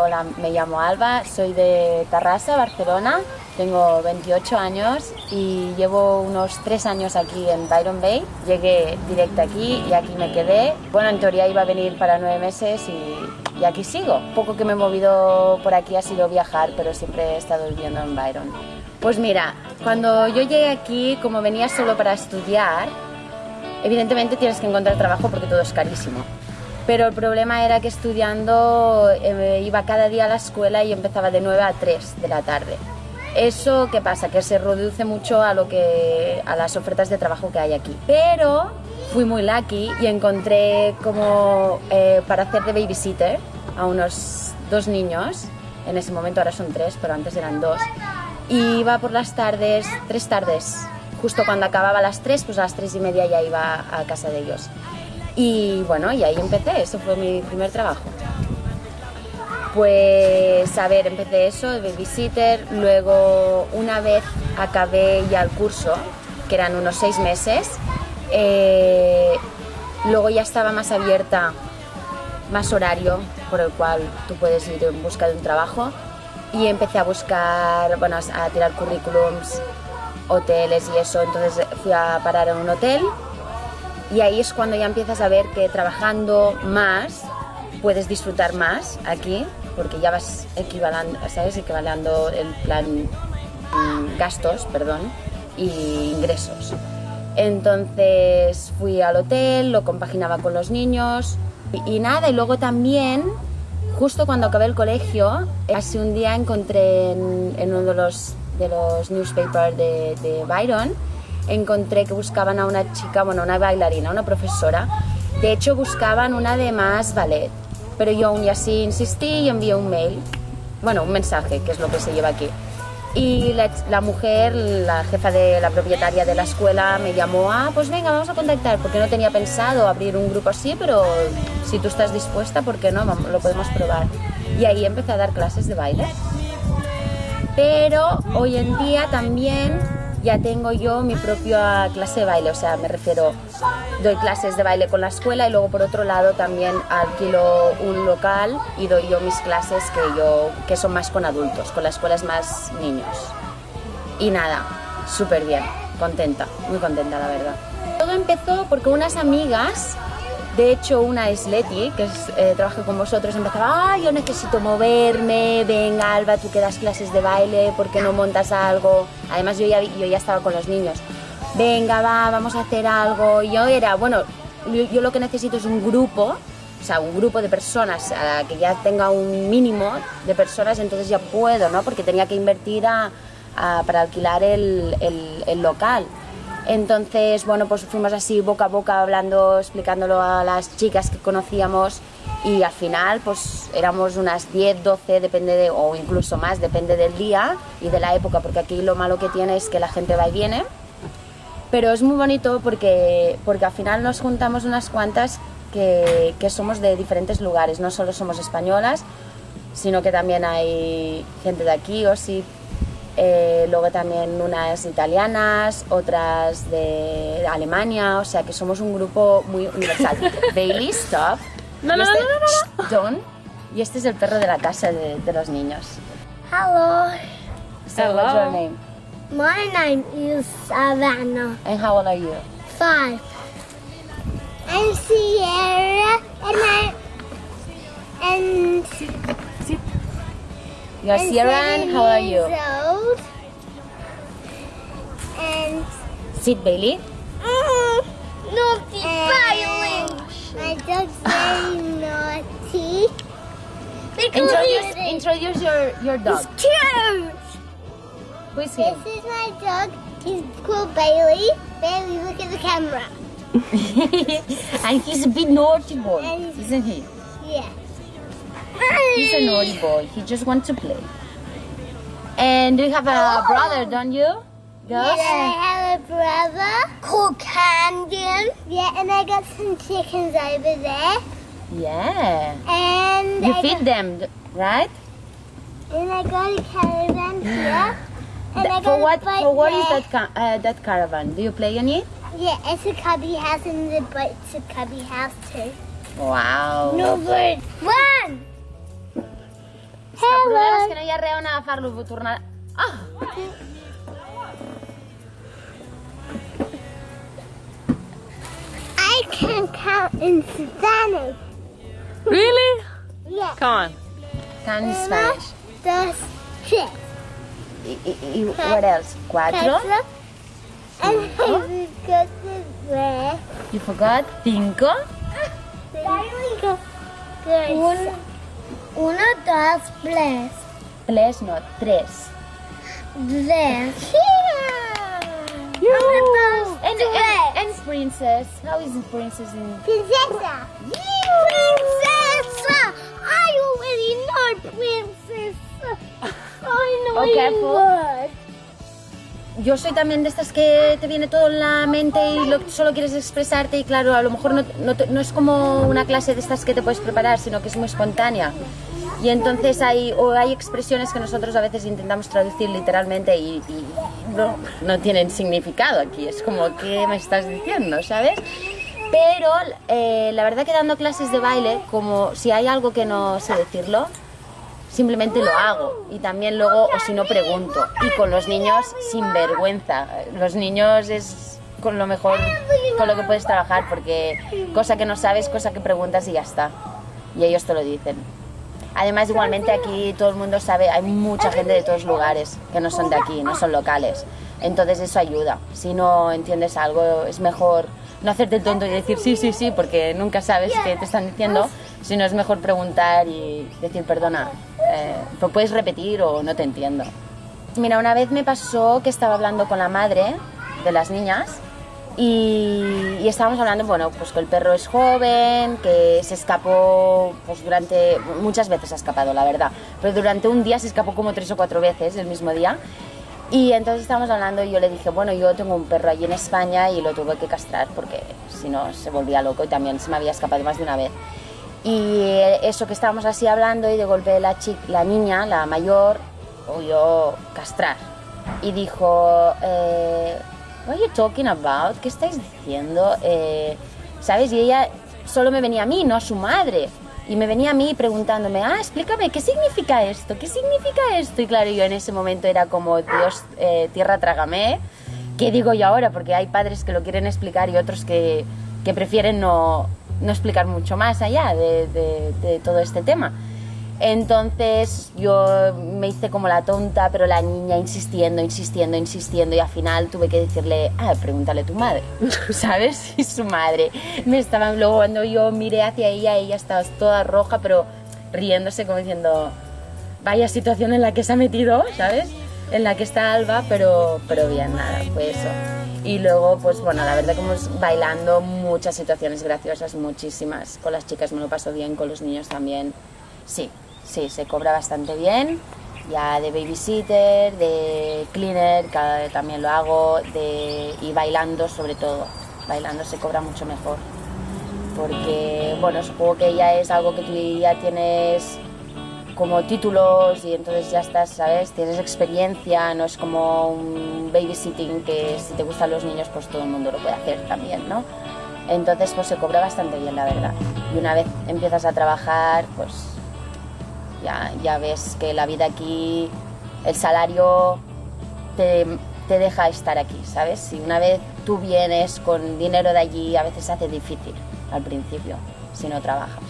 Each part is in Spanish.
Hola, me llamo Alba, soy de Tarrasa, Barcelona, tengo 28 años y llevo unos 3 años aquí en Byron Bay. Llegué directo aquí y aquí me quedé. Bueno, en teoría iba a venir para 9 meses y, y aquí sigo. Poco que me he movido por aquí ha sido viajar, pero siempre he estado viviendo en Byron. Pues mira, cuando yo llegué aquí, como venía solo para estudiar, evidentemente tienes que encontrar trabajo porque todo es carísimo pero el problema era que estudiando eh, iba cada día a la escuela y empezaba de 9 a 3 de la tarde. Eso, ¿qué pasa? Que se reduce mucho a, lo que, a las ofertas de trabajo que hay aquí. Pero fui muy lucky y encontré como eh, para hacer de babysitter a unos dos niños. En ese momento ahora son tres, pero antes eran dos. Y iba por las tardes, tres tardes. Justo cuando acababa las tres, pues a las tres y media ya iba a casa de ellos. Y bueno, y ahí empecé, eso fue mi primer trabajo. Pues a ver, empecé eso de babysitter, luego una vez acabé ya el curso, que eran unos seis meses, eh, luego ya estaba más abierta, más horario por el cual tú puedes ir en busca de un trabajo y empecé a buscar, bueno, a tirar currículums, hoteles y eso, entonces fui a parar en un hotel y ahí es cuando ya empiezas a ver que trabajando más puedes disfrutar más aquí, porque ya vas equivalando, ¿sabes? equivalando el plan mm, gastos, perdón, y ingresos. Entonces fui al hotel, lo compaginaba con los niños y, nada, y luego también, justo cuando acabé el colegio, así un día encontré en, uno de los, de los newspapers de, de Byron, encontré que buscaban a una chica, bueno, una bailarina, una profesora. De hecho, buscaban una de más ballet. Pero yo aún así insistí y envié un mail, bueno, un mensaje, que es lo que se lleva aquí. Y la, mujer, la jefa de la propietaria de la escuela, me llamó, ah, pues venga, vamos a contactar, porque no tenía pensado abrir un grupo así, pero si tú estás dispuesta, ¿por qué no? Lo podemos probar. Y ahí empecé a dar clases de baile. Pero hoy en día también ya tengo yo mi propia clase de baile, o sea, me refiero, doy clases de baile con la escuela y luego por otro lado también alquilo un local y doy yo mis clases que, yo, que son más con adultos, con la escuela es más niños. Y nada, súper bien, contenta, muy contenta la verdad. Todo empezó porque unas amigas de hecho, una es Leti, que eh, trabaja con vosotros, empezaba, ah, yo necesito moverme, venga Alba, tú que das clases de baile, ¿por qué no montas algo? Además, yo ya, yo ya estaba con los niños. Venga, va, vamos a hacer algo. Y yo era, bueno, yo, lo que necesito es un grupo, o sea, un grupo de personas a que ya tenga un mínimo de personas, entonces ya puedo, ¿no? Porque tenía que invertir para alquilar el local. Entonces, bueno, pues fuimos así boca a boca hablando, explicándolo a las chicas que conocíamos y al final pues éramos unas 10, 12, depende de, o incluso más, depende del día y de la época, porque aquí lo malo que tiene es que la gente va y viene. Pero es muy bonito porque, porque al final nos juntamos unas cuantas que, que somos de diferentes lugares, no solo somos españolas, sino que también hay gente de aquí, o sí, eh, luego también unas italianas, otras de Alemania, o sea que somos un grupo muy universal. Bailey, stop. No, no, este, no, no, no, Don. Y este es el perro de la casa de, de los niños. Hello. So, Hello. what's your name? My name is Savannah. And how old are you? Five. I'm Sierra, and I and You're I'm Sierra, and seven how are you? old. And Sit, Bailey. mm, naughty violin. My dog's very naughty. Because Introduce, he's introduce your, your dog. cute. Who is him? This is my dog. He's called Bailey. Bailey, look at the camera. and he's a bit naughty boy, isn't he? Yeah. He's a naughty boy. He just wants to play. And you have a brother, don't you? Girls? Yes, I have a brother called Camden. Yeah, and I got some chickens over there. Yeah. And You I feed them, right? And I got a caravan here. And I got For what? For what is there. that? ca- Uh, that caravan? Do you play in it? Yeah, it's a cubby house and the boat's a cubby house too. Wow. No bird. One. Tu vegades que no hi ha res on agafar-lo, tornar... Ah! I can count in Spanish. Really? Yeah. Come on. Can Uno, Spanish. dos, tres. Y, y, y what else? Cuatro. Cuatro. And I forgot the rest. You forgot? Cinco. Uno, uno, dos, tres. Tres, no, tres. Tres. And, Uno, and, tres. and princess. How is princess in... Princesa. Princesa. I already know princesa. I know Oh, careful. Yo soy también de estas que te viene todo en la mente y lo, solo quieres expresarte y claro, a lo mejor no, no, no es como una clase de estas que te puedes preparar, sino que es muy espontánea. Y entonces hay, o hay expresiones que nosotros a veces intentamos traducir literalmente y, y no, no tienen significado aquí. Es como, ¿qué me estás diciendo? ¿Sabes? Pero eh, la verdad que dando clases de baile, como si hay algo que no sé decirlo, simplemente lo hago. Y también luego o si no pregunto. Y con los niños sin vergüenza. Los niños es con lo mejor con lo que puedes trabajar porque cosa que no sabes cosa que preguntas y ya está. Y ellos te lo dicen. Además igualmente aquí todo el mundo sabe hay mucha gente de todos lugares que no son de aquí no son locales. Entonces eso ayuda. Si no entiendes algo es mejor no hacerte el tonto y decir sí sí sí porque nunca sabes qué te están diciendo sino es mejor preguntar y decir perdona eh, ¿lo puedes repetir o no te entiendo mira una vez me pasó que estaba hablando con la madre de las niñas y, y estábamos hablando, bueno, pues que el perro es joven, que se escapó, pues durante, muchas veces ha escapado, la verdad, pero durante un día se escapó como tres o cuatro veces el mismo día. Y entonces estábamos hablando y yo le dije, bueno, yo tengo un perro allí en España y lo tuve que castrar porque si no se volvía loco y también se me había escapado más de una vez. Y eso que estábamos así hablando y de golpe la, chi- la niña, la mayor, oyó castrar. Y dijo, eh, what are you talking about? ¿Qué estáis diciendo? Eh, ¿Sabes? Y ella solo me venía a mí, no a su madre. Y me venía a mí preguntándome, ah, explícame, ¿qué significa esto? ¿Qué significa esto? Y claro, yo en ese momento era como, Dios, eh, tierra, trágame. ¿Qué digo yo ahora? Porque hay padres que lo quieren explicar y otros que, que prefieren no, no explicar mucho más allá de, todo este tema. Entonces yo me hice como la tonta, pero la niña insistiendo, insistiendo, insistiendo y al final tuve que decirle, ah, pregúntale a tu madre, ¿sabes? Y su madre me estaba, luego cuando yo miré hacia ella, ella estaba toda roja, pero riéndose como diciendo, vaya situación en la que se ha metido, ¿sabes? En la que está Alba, pero, pero bien, nada, fue eso. Y luego, pues bueno, la verdad como bailando, muchas situaciones graciosas, muchísimas. Con las chicas me lo paso bien, con los niños también. Sí, sí, se cobra bastante bien. Ya de babysitter, de cleaner, también lo hago, de, y bailando sobre todo. Bailando se cobra mucho mejor porque bueno, supongo que ya es algo que tú ya tienes como títulos y entonces ya estás, ¿sabes? Tienes experiencia, no es como un babysitting que si te gustan los niños pues todo el mundo lo puede hacer también, ¿no? Entonces pues se cobra bastante bien, la verdad. Y una vez empiezas a trabajar, pues ya, ya ves que la vida aquí, el salario te, te deja estar aquí, ¿sabes? Si una vez tú vienes con dinero de allí, a veces se hace difícil al principio, si no trabajas.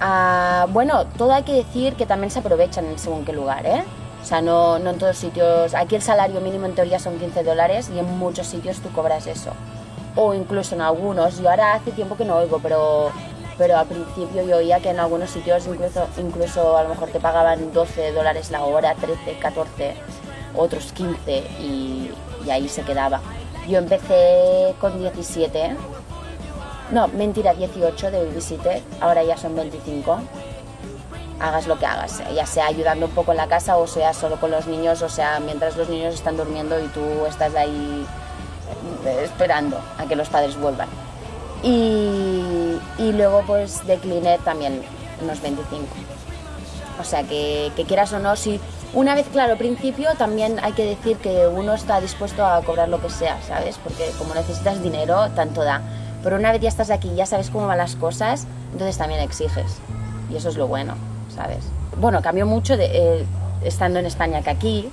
Ah, bueno, todo hay que decir que también se aprovechan en según qué lugar, ¿eh? O sea, no, no en todos sitios. Aquí el salario mínimo en teoría son 15 dólares y en muchos sitios tú cobras eso. O incluso en algunos. Yo ahora hace tiempo que no oigo, pero, pero al principio yo oía que en algunos sitios incluso, incluso a lo mejor te pagaban 12 dólares la hora, 13, 14, otros 15 y, y ahí se quedaba. Yo empecé con 17 no, mentira, 18 de babysitter, ahora ya son 25. Hagas lo que hagas, ya sea ayudando un poco en la casa o sea solo con los niños, o sea mientras los niños están durmiendo y tú estás ahí eh, esperando a que los padres vuelvan. Y, y luego pues de también unos 25. O sea que, que quieras o no, si una vez claro, principio también hay que decir que uno está dispuesto a cobrar lo que sea, ¿sabes? Porque como necesitas dinero, tanto da. Pero una vez ya estás aquí, ya sabes cómo van las cosas, entonces también exiges. Y eso es lo bueno. ¿sabes? Bueno, cambió mucho de, eh, estando en España que aquí.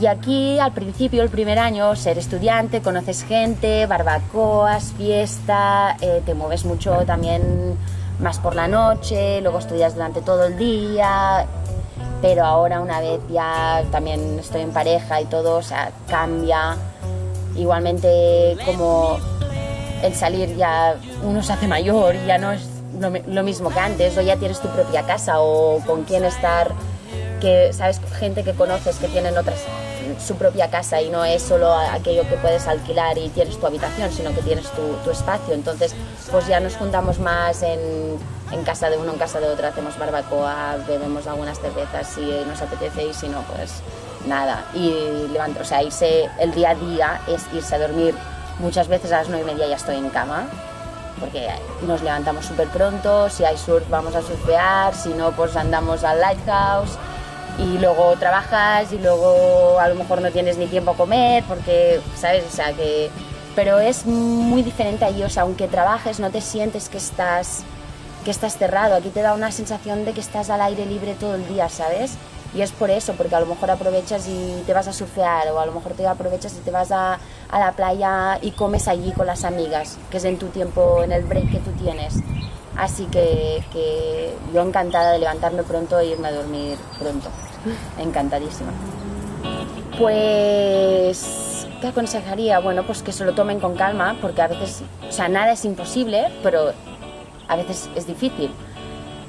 Y aquí, al principio, el primer año, ser estudiante, conoces gente, barbacoas, fiesta, eh, te mueves mucho también más por la noche, luego estudias durante todo el día, pero ahora una vez ya también estoy en pareja y todo, o sea, cambia. Igualmente como el salir ya uno se hace mayor ya no es lo, mismo que antes, o ya tienes tu propia casa o con quién estar, que sabes, gente que conoces que tienen otras su propia casa y no es solo aquello que puedes alquilar y tienes tu habitación, sino que tienes tu, tu espacio. Entonces, pues ya nos juntamos más en, en, casa de uno, en casa de otro, hacemos barbacoa, bebemos algunas cervezas si nos apetece y si no, pues nada. Y levanto, o sea, irse el día a día es irse a dormir. Muchas veces a las nueve y media ya estoy en cama, porque nos levantamos súper pronto, si hay surf vamos a surfear, si no, pues andamos al lighthouse y luego trabajas y luego a lo mejor no tienes ni tiempo a comer porque, ¿sabes? O sea, que... Pero es muy diferente ahí, o sea, aunque trabajes no te sientes que estás, que estás cerrado, aquí te da una sensación de que estás al aire libre todo el día, ¿sabes? Y es por eso, porque a lo mejor aprovechas y te vas a surfear o a lo mejor te aprovechas y te vas a, a la playa y comes allí con las amigas, que es en tu tiempo, en el break que tú tienes. Así que, que yo encantada de levantarme pronto e irme a dormir pronto. Encantadísima. Pues, ¿qué aconsejaría? Bueno, pues que se lo tomen con calma, porque a veces, o sea, nada es imposible, pero a veces es difícil.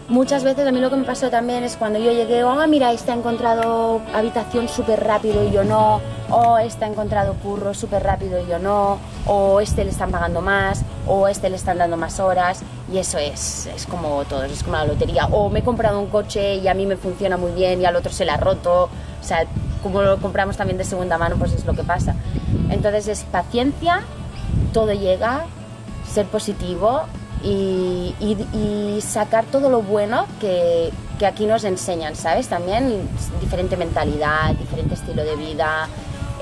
Muchas veces a mí lo que me pasó también es cuando yo llegué, oh, mira, este ha encontrado habitación súper rápido y yo no, o este ha encontrado curro súper rápido y yo no, o este le están pagando más, o este le están dando más horas, y eso es, es como todo, es como la lotería. O me he comprado un coche y a mí me funciona muy bien y al otro se le ha roto, o sea, como lo compramos también de segunda mano, pues es lo que pasa. Entonces es paciencia, todo llega, ser positivo y, y, y, sacar todo lo bueno que, que, aquí nos enseñan, ¿sabes? También diferente mentalidad, diferente estilo de vida,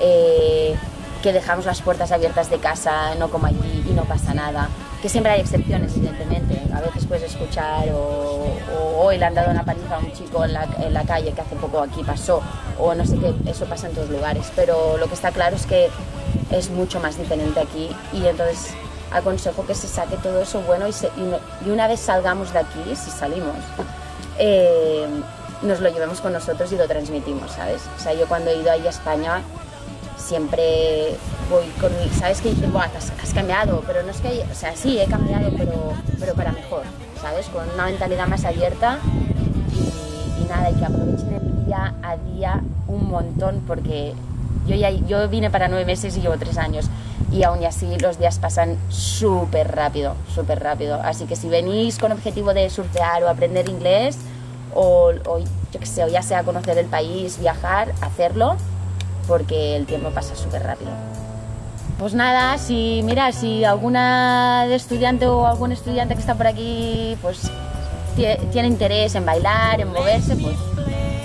eh, que dejamos las puertas abiertas de casa, no como allí y no pasa nada. Que siempre hay excepciones, evidentemente. A veces puedes escuchar o, o hoy le han dado una paliza a un chico en la, en la calle que hace poco aquí pasó, o no sé qué, eso pasa en todos lugares. Pero lo que está claro es que es mucho más diferente aquí y entonces aconsejo que se saque todo eso bueno y, se, y, no, una vez salgamos de aquí, si salimos, eh, nos lo llevemos con nosotros y lo transmitimos, ¿sabes? O sea, yo cuando he ido ahí a España siempre voy con, ¿sabes? Que dices, has, has, cambiado, pero no es que, o sea, sí, he cambiado, pero, pero para mejor, ¿sabes? Con una mentalidad más abierta y nada, y que aprovechen el día a día un montón porque yo, vine para nueve meses y llevo tres años y aún así los días pasan súper rápido, súper rápido. Así que si venís con objetivo de surfear o aprender inglés, o, o yo que sé, ya sea conocer el país, viajar, hacerlo, porque el tiempo pasa súper rápido. Pues nada, si mira, si alguna estudiante o algún estudiante que está por aquí, pues tiene interés en bailar, en moverse, pues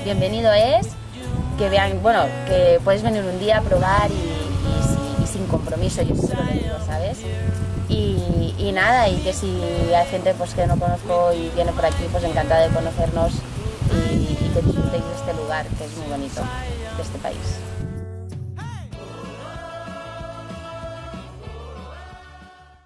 bienvenido es. Que vean, bueno, que puedes venir un día a probar y sin compromiso, yo sí lo digo, ¿sabes? Y, y, nada, y que si hay gente pues, que no conozco y viene por aquí, pues encantada de conocernos y que disfrutéis de este lugar, que es muy bonito, de este país.